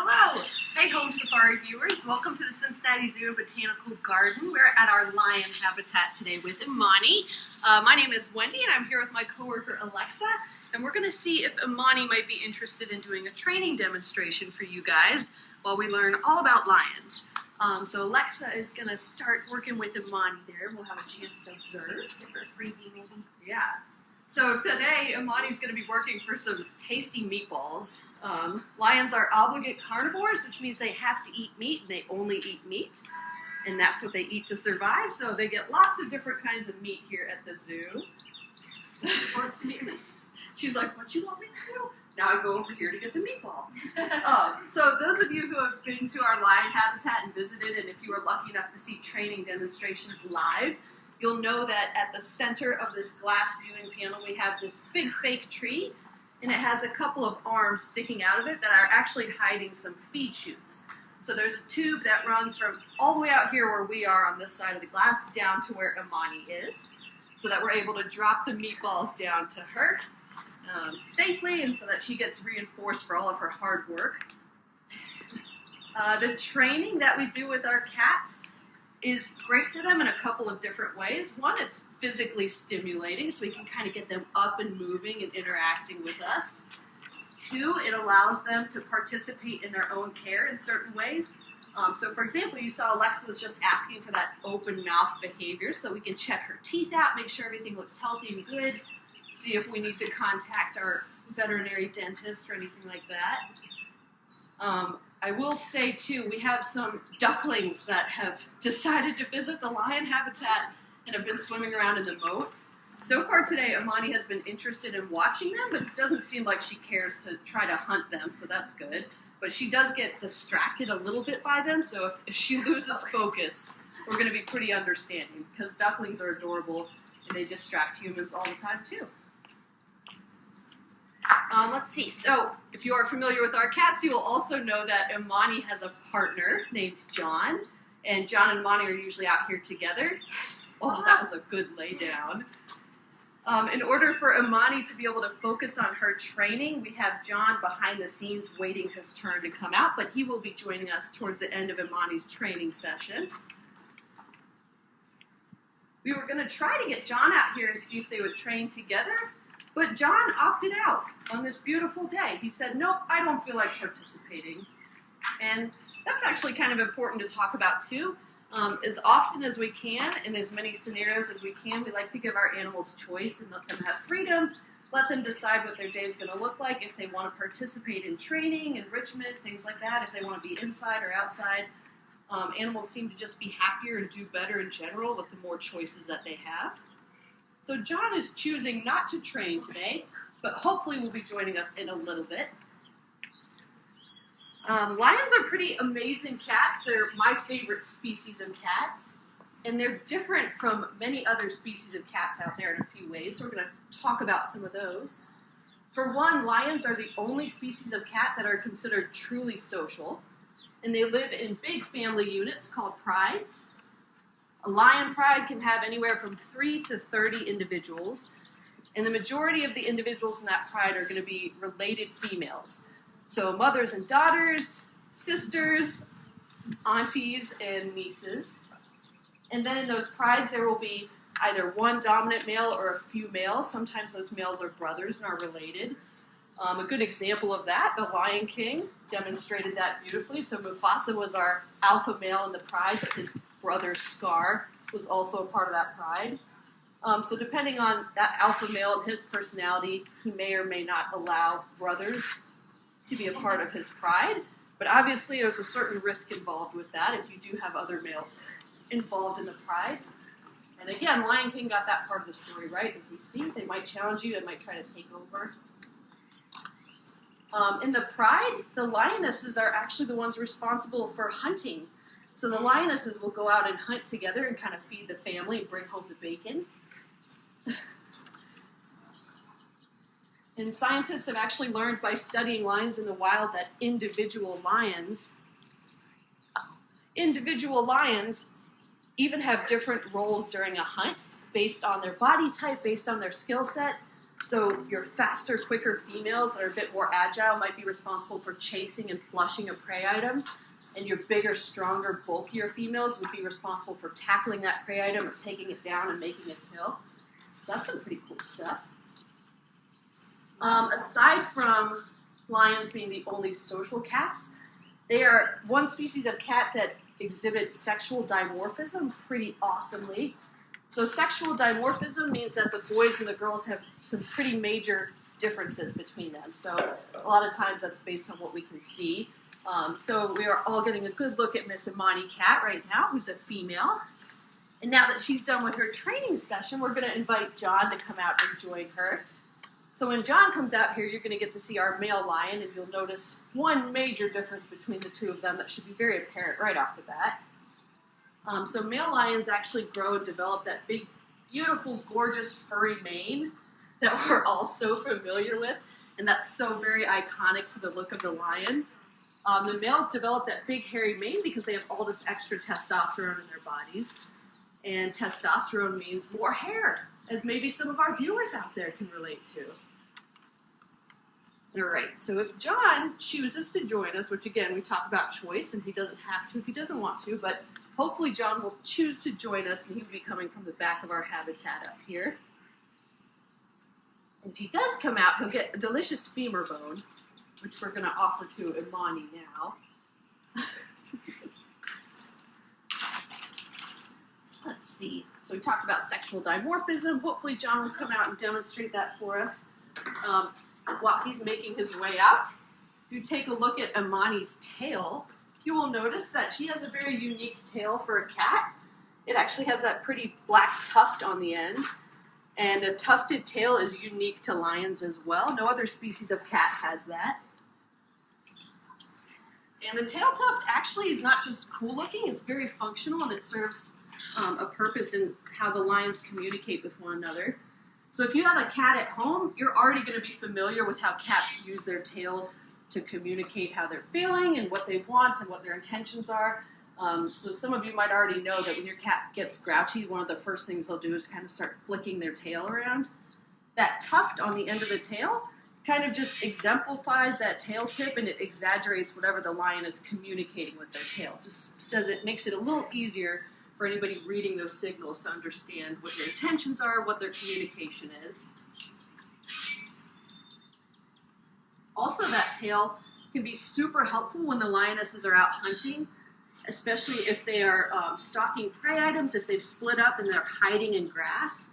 Hello! Hey home safari viewers, welcome to the Cincinnati Zoo Botanical Garden. We're at our lion habitat today with Imani. Uh, my name is Wendy and I'm here with my coworker Alexa and we're going to see if Imani might be interested in doing a training demonstration for you guys while we learn all about lions. Um, so Alexa is going to start working with Imani there. We'll have a chance to observe. Give her a freebie maybe. Yeah. So today, Imani's going to be working for some tasty meatballs. Um, lions are obligate carnivores, which means they have to eat meat, and they only eat meat. And that's what they eat to survive, so they get lots of different kinds of meat here at the zoo. She's like, what you want me to do? Now I go over here to get the meatball. um, so those of you who have been to our lion habitat and visited, and if you were lucky enough to see training demonstrations live, you'll know that at the center of this glass viewing panel we have this big fake tree and it has a couple of arms sticking out of it that are actually hiding some feed chutes. So there's a tube that runs from all the way out here where we are on this side of the glass down to where Imani is so that we're able to drop the meatballs down to her um, safely and so that she gets reinforced for all of her hard work. Uh, the training that we do with our cats is great for them in a couple of different ways. One, it's physically stimulating, so we can kind of get them up and moving and interacting with us. Two, it allows them to participate in their own care in certain ways. Um, so, for example, you saw Alexa was just asking for that open mouth behavior, so we can check her teeth out, make sure everything looks healthy and good, see if we need to contact our veterinary dentist or anything like that. Um, I will say too, we have some ducklings that have decided to visit the lion habitat and have been swimming around in the moat. So far today, Imani has been interested in watching them, but it doesn't seem like she cares to try to hunt them, so that's good. But she does get distracted a little bit by them, so if, if she loses focus, we're going to be pretty understanding because ducklings are adorable and they distract humans all the time too. Um, let's see. So, if you are familiar with our cats, you will also know that Imani has a partner named John, and John and Imani are usually out here together. Oh, that was a good lay down. Um, in order for Imani to be able to focus on her training, we have John behind the scenes waiting his turn to come out, but he will be joining us towards the end of Imani's training session. We were going to try to get John out here and see if they would train together, but John opted out on this beautiful day. He said, Nope, I don't feel like participating. And that's actually kind of important to talk about too. Um, as often as we can, in as many scenarios as we can, we like to give our animals choice and let them have freedom, let them decide what their day is going to look like, if they want to participate in training, enrichment, things like that, if they want to be inside or outside. Um, animals seem to just be happier and do better in general with the more choices that they have. So John is choosing not to train today, but hopefully will be joining us in a little bit. Um, lions are pretty amazing cats. They're my favorite species of cats. And they're different from many other species of cats out there in a few ways. So we're going to talk about some of those. For one, lions are the only species of cat that are considered truly social. And they live in big family units called prides. A lion pride can have anywhere from 3 to 30 individuals, and the majority of the individuals in that pride are going to be related females. So mothers and daughters, sisters, aunties, and nieces. And then in those prides, there will be either one dominant male or a few males. Sometimes those males are brothers and are related. Um, a good example of that, the Lion King, demonstrated that beautifully. So Mufasa was our alpha male in the pride, but his brother Scar was also a part of that pride. Um, so depending on that alpha male and his personality, he may or may not allow brothers to be a part of his pride. But obviously, there's a certain risk involved with that if you do have other males involved in the pride. And again, Lion King got that part of the story right, as we see. They might challenge you, they might try to take over. Um, in the pride, the lionesses are actually the ones responsible for hunting so the lionesses will go out and hunt together and kind of feed the family and bring home the bacon. and scientists have actually learned by studying lions in the wild that individual lions, individual lions even have different roles during a hunt based on their body type, based on their skill set. So your faster, quicker females that are a bit more agile might be responsible for chasing and flushing a prey item. And your bigger, stronger, bulkier females would be responsible for tackling that prey item or taking it down and making it kill. So that's some pretty cool stuff. Um, aside from lions being the only social cats, they are one species of cat that exhibits sexual dimorphism pretty awesomely. So sexual dimorphism means that the boys and the girls have some pretty major differences between them. So a lot of times that's based on what we can see. Um, so we are all getting a good look at Miss Imani Cat right now, who's a female. And now that she's done with her training session, we're going to invite John to come out and join her. So when John comes out here, you're going to get to see our male lion, and you'll notice one major difference between the two of them that should be very apparent right off the bat. Um, so male lions actually grow and develop that big, beautiful, gorgeous, furry mane that we're all so familiar with, and that's so very iconic to the look of the lion. Um, the males develop that big hairy mane because they have all this extra testosterone in their bodies, and testosterone means more hair, as maybe some of our viewers out there can relate to. All right, so if John chooses to join us, which again we talk about choice, and he doesn't have to if he doesn't want to, but hopefully John will choose to join us, and he'll be coming from the back of our habitat up here. If he does come out, he'll get a delicious femur bone, which we're going to offer to Imani now. Let's see. So we talked about sexual dimorphism. Hopefully John will come out and demonstrate that for us um, while he's making his way out. If you take a look at Imani's tail, you will notice that she has a very unique tail for a cat. It actually has that pretty black tuft on the end. And a tufted tail is unique to lions as well. No other species of cat has that. And the tail tuft actually is not just cool looking, it's very functional and it serves um, a purpose in how the lions communicate with one another. So if you have a cat at home, you're already going to be familiar with how cats use their tails to communicate how they're feeling and what they want and what their intentions are. Um, so some of you might already know that when your cat gets grouchy, one of the first things they'll do is kind of start flicking their tail around. That tuft on the end of the tail kind of just exemplifies that tail tip and it exaggerates whatever the lion is communicating with their tail. Just says it makes it a little easier for anybody reading those signals to understand what their intentions are, what their communication is. Also, that tail can be super helpful when the lionesses are out hunting, especially if they are um, stalking prey items, if they've split up and they're hiding in grass.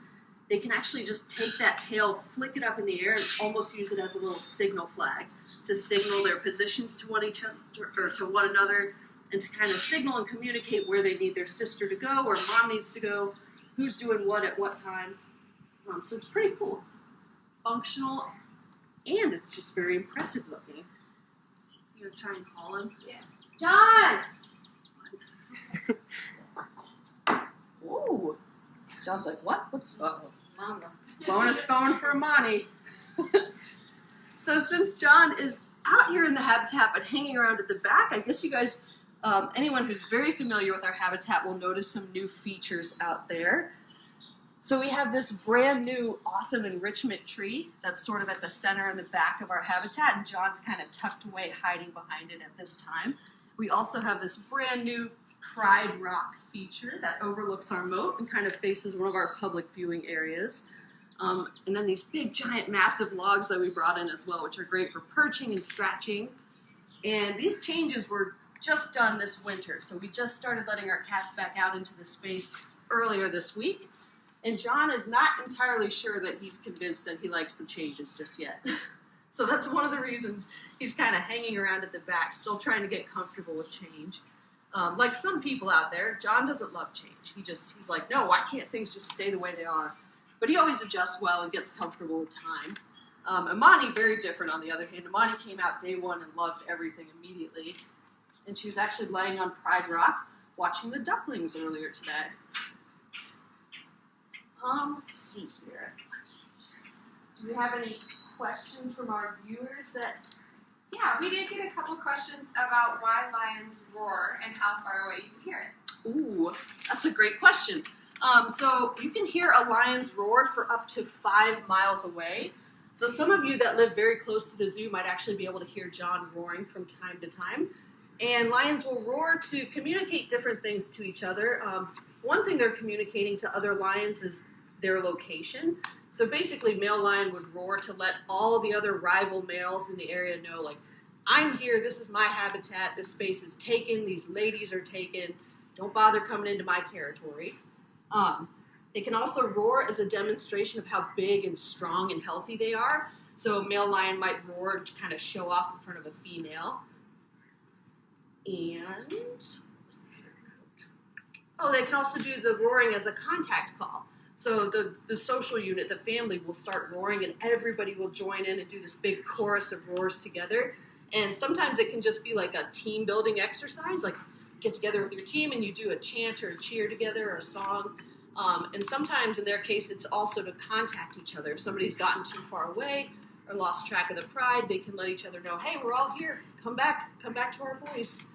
They can actually just take that tail, flick it up in the air, and almost use it as a little signal flag to signal their positions to one each other or to one another, and to kind of signal and communicate where they need their sister to go or mom needs to go, who's doing what at what time. Um, so it's pretty cool. It's functional and it's just very impressive looking. You gonna try and call him? Yeah. John! Ooh. John's like, what? What's uh oh. Mama. Bonus phone for Imani. so since John is out here in the habitat but hanging around at the back, I guess you guys, um, anyone who's very familiar with our habitat will notice some new features out there. So we have this brand new awesome enrichment tree that's sort of at the center and the back of our habitat, and John's kind of tucked away, hiding behind it at this time. We also have this brand new Pride Rock feature that overlooks our moat and kind of faces one of our public viewing areas. Um, and then these big, giant, massive logs that we brought in as well, which are great for perching and scratching. And these changes were just done this winter, so we just started letting our cats back out into the space earlier this week. And John is not entirely sure that he's convinced that he likes the changes just yet. so that's one of the reasons he's kind of hanging around at the back, still trying to get comfortable with change. Um, like some people out there, John doesn't love change. He just he's like, no, why can't things just stay the way they are? But he always adjusts well and gets comfortable with time. Um, Imani, very different on the other hand. Imani came out day one and loved everything immediately. And she was actually laying on Pride Rock watching the ducklings earlier today. Um, let's see here. Do we have any questions from our viewers that Yeah, we did get a couple questions about why lions roar and how far away you can hear it. Ooh, that's a great question. Um, so you can hear a lion's roar for up to five miles away. So some of you that live very close to the zoo might actually be able to hear John roaring from time to time. And lions will roar to communicate different things to each other. Um, one thing they're communicating to other lions is their location. So basically, male lion would roar to let all the other rival males in the area know, like, I'm here, this is my habitat, this space is taken, these ladies are taken, don't bother coming into my territory. Um, they can also roar as a demonstration of how big and strong and healthy they are. So a male lion might roar to kind of show off in front of a female. And oh, they can also do the roaring as a contact call. So the, the social unit, the family, will start roaring, and everybody will join in and do this big chorus of roars together. And sometimes it can just be like a team building exercise, like get together with your team and you do a chant or a cheer together or a song. Um, and sometimes, in their case, it's also to contact each other. If somebody's gotten too far away or lost track of the pride, they can let each other know, "Hey, we're all here. Come back. Come back to our voice."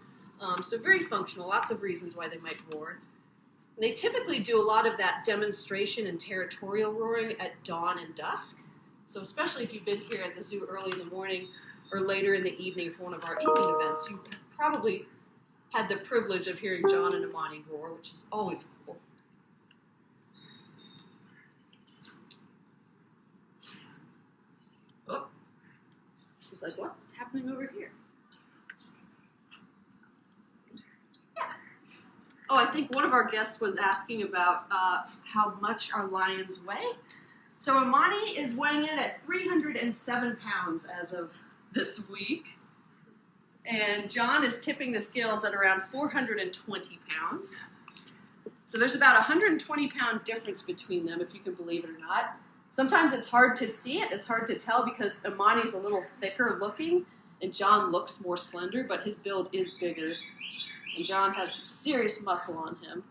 Um, so very functional. Lots of reasons why they might roar. They typically do a lot of that demonstration and territorial roaring at dawn and dusk. So especially if you've been here at the zoo early in the morning or later in the evening for one of our evening events, you probably had the privilege of hearing John and Imani roar, which is always cool. Oh, she's like, what? What's happening over here? Oh, I think one of our guests was asking about uh, how much our lions weigh. So Imani is weighing in at 307 pounds as of this week. And John is tipping the scales at around 420 pounds. So there's about a 120 pound difference between them, if you can believe it or not. Sometimes it's hard to see it, it's hard to tell because Imani's a little thicker looking and John looks more slender, but his build is bigger. And John has some serious muscle on him.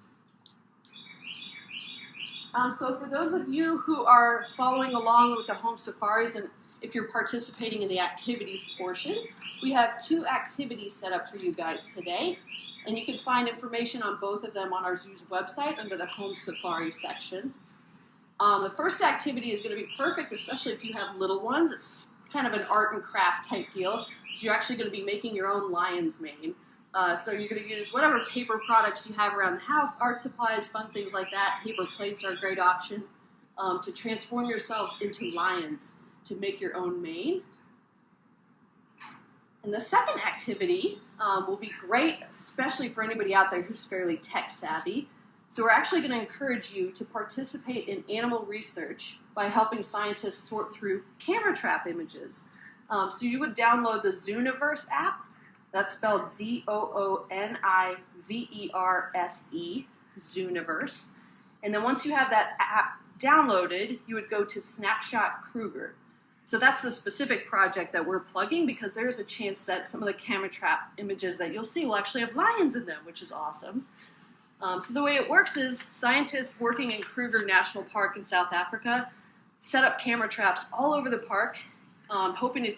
Um, so for those of you who are following along with the home safaris and if you're participating in the activities portion, we have two activities set up for you guys today. And you can find information on both of them on our zoo's website under the home safari section. Um, the first activity is going to be perfect, especially if you have little ones. It's kind of an art and craft type deal. So you're actually going to be making your own lion's mane. Uh, so you're going to use whatever paper products you have around the house, art supplies, fun things like that. Paper plates are a great option um, to transform yourselves into lions to make your own mane. And the second activity um, will be great, especially for anybody out there who's fairly tech savvy. So we're actually going to encourage you to participate in animal research by helping scientists sort through camera trap images. Um, so you would download the Zooniverse app. That's spelled Z-O-O-N-I-V-E-R-S-E, Zooniverse. And then once you have that app downloaded, you would go to Snapshot Kruger. So that's the specific project that we're plugging because there's a chance that some of the camera trap images that you'll see will actually have lions in them, which is awesome. Um, so the way it works is scientists working in Kruger National Park in South Africa set up camera traps all over the park, um, hoping to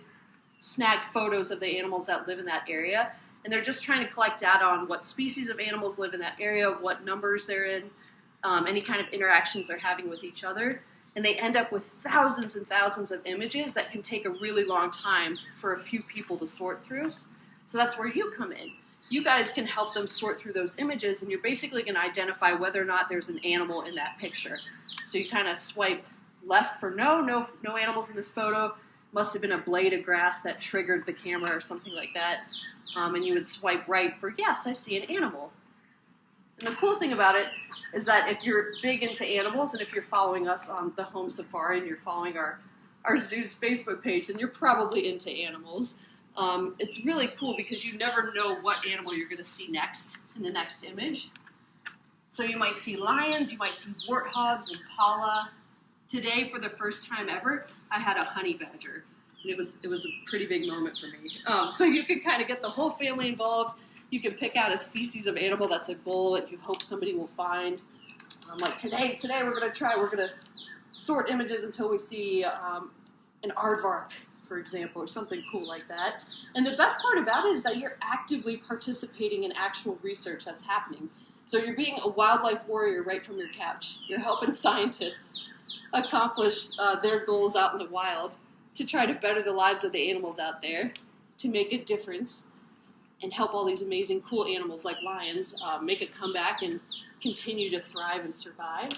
snag photos of the animals that live in that area. And they're just trying to collect data on what species of animals live in that area, what numbers they're in, um, any kind of interactions they're having with each other and they end up with thousands and thousands of images that can take a really long time for a few people to sort through. So that's where you come in. You guys can help them sort through those images, and you're basically going to identify whether or not there's an animal in that picture. So you kind of swipe left for no, no, no animals in this photo. Must have been a blade of grass that triggered the camera or something like that. Um, and you would swipe right for yes, I see an animal. And the cool thing about it is that if you're big into animals and if you're following us on the Home Safari and you're following our, our zoo's Facebook page, then you're probably into animals. Um, it's really cool because you never know what animal you're going to see next in the next image. So you might see lions, you might see warthogs, impala. Today, for the first time ever, I had a honey badger. And it was, it was a pretty big moment for me. Um, so you can kind of get the whole family involved you can pick out a species of animal that's a goal that you hope somebody will find. Um, like today, today we're going to try, we're going to sort images until we see um, an aardvark, for example, or something cool like that. And the best part about it is that you're actively participating in actual research that's happening. So you're being a wildlife warrior right from your couch. You're helping scientists accomplish uh, their goals out in the wild. to try to better the lives of the animals out there, to make a difference, and help all these amazing, cool animals like lions uh, make a comeback and continue to thrive and survive.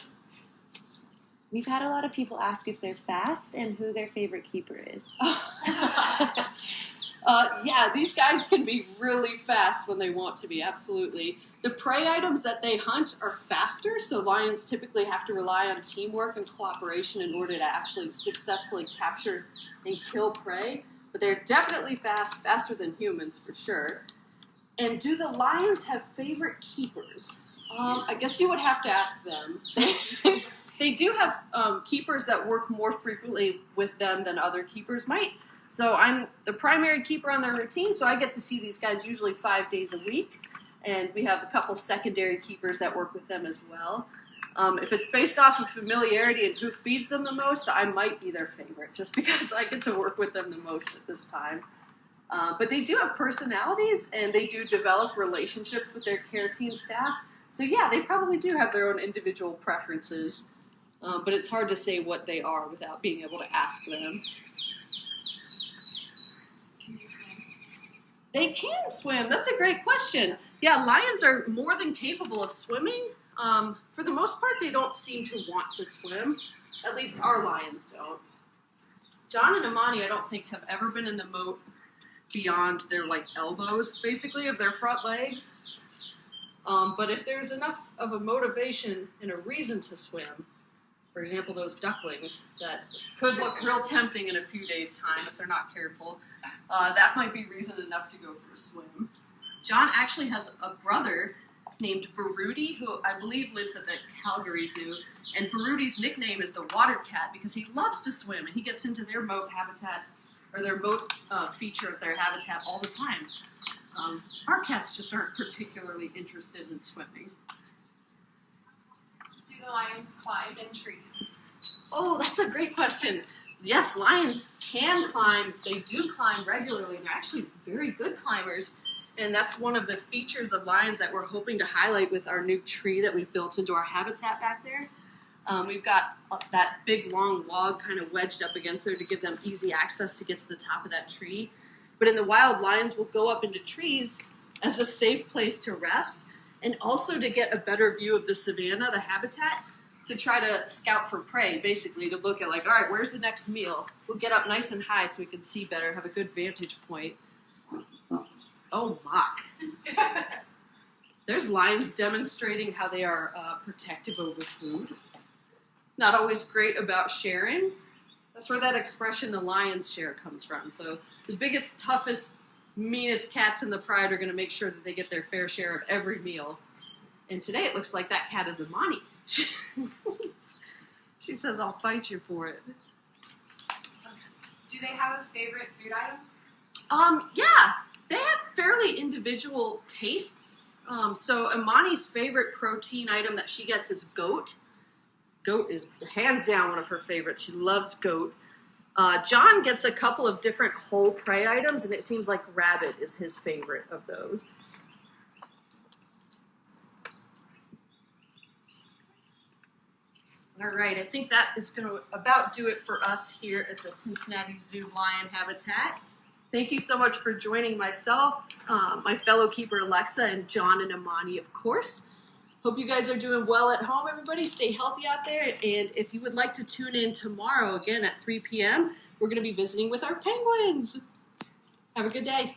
We've had a lot of people ask if they're fast and who their favorite keeper is. uh, yeah, these guys can be really fast when they want to be, absolutely. The prey items that they hunt are faster, so lions typically have to rely on teamwork and cooperation in order to actually successfully capture and kill prey. But they're definitely fast, faster than humans for sure. And do the lions have favorite keepers? Um, I guess you would have to ask them. they do have um, keepers that work more frequently with them than other keepers might. So I'm the primary keeper on their routine, so I get to see these guys usually five days a week and we have a couple secondary keepers that work with them as well. Um, if it's based off of familiarity and who feeds them the most, I might be their favorite just because I get to work with them the most at this time. Uh, but they do have personalities and they do develop relationships with their care team staff. So, yeah, they probably do have their own individual preferences, uh, but it's hard to say what they are without being able to ask them. Can you swim? They can swim. That's a great question. Yeah, lions are more than capable of swimming. Um, for the most part, they don't seem to want to swim. At least our lions don't. John and Imani, I don't think, have ever been in the moat beyond their like elbows, basically, of their front legs. Um, but if there's enough of a motivation and a reason to swim, for example, those ducklings that could look real tempting in a few days' time if they're not careful, uh, that might be reason enough to go for a swim. John actually has a brother named Baruti, who I believe lives at the Calgary Zoo. And Baruti's nickname is the water cat because he loves to swim and he gets into their moat habitat or their moat uh, feature of their habitat all the time. Um, our cats just aren't particularly interested in swimming. Lions climb in trees? Oh, that's a great question. Yes, lions can climb. They do climb regularly. They're actually very good climbers. And that's one of the features of lions that we're hoping to highlight with our new tree that we've built into our habitat back there. Um, we've got uh, that big long log kind of wedged up against there to give them easy access to get to the top of that tree. But in the wild, lions will go up into trees as a safe place to rest and also to get a better view of the savanna, the habitat, to try to scout for prey, basically, to look at, like, all right, where's the next meal? We'll get up nice and high so we can see better, have a good vantage point. Oh my. There's lions demonstrating how they are uh, protective over food. Not always great about sharing. That's where that expression, the lion's share, comes from. So the biggest, toughest, meanest cats in the pride are going to make sure that they get their fair share of every meal. And today it looks like that cat is Imani. she says, I'll fight you for it. Do they have a favorite food item? Um, yeah, they have fairly individual tastes. Um, so Imani's favorite protein item that she gets is goat. Goat is hands down one of her favorites. She loves goat. Uh, John gets a couple of different whole prey items, and it seems like rabbit is his favorite of those. All right, I think that is going to about do it for us here at the Cincinnati Zoo Lion Habitat. Thank you so much for joining myself, um, my fellow keeper Alexa, and John and Imani, of course. Hope you guys are doing well at home, everybody. Stay healthy out there. And if you would like to tune in tomorrow again at 3 p.m., we're going to be visiting with our penguins. Have a good day.